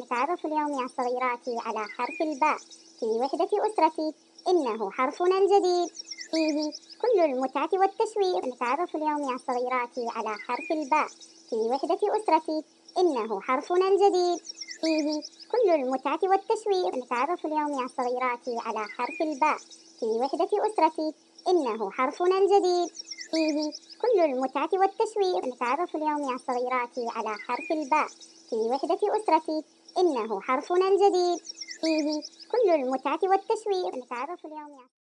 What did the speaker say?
نتعرف اليوم يا صغيراتي على حرف الباء. في وحدة أسرتي إنه حرفنا الجديد. فيه كل المتعة والتشويق. نتعرف اليوم يا صغيراتي على حرف الباء. في وحدة أسرتي إنه حرفنا الجديد. فيه كل المتعة والتشويق. نتعرف اليوم يا صغيراتي على حرف الباء. في وحدة أسرتي إنه حرفنا الجديد. فيه كل المتعة والتشويق. نتعرف اليوم يا صغيراتي على حرف الباء. في وحدة أسرتي إنه حرفنا الجديد. فيه كل المتعة والتشويق نتعرف اليوم يا